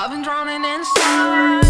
I've been drowning inside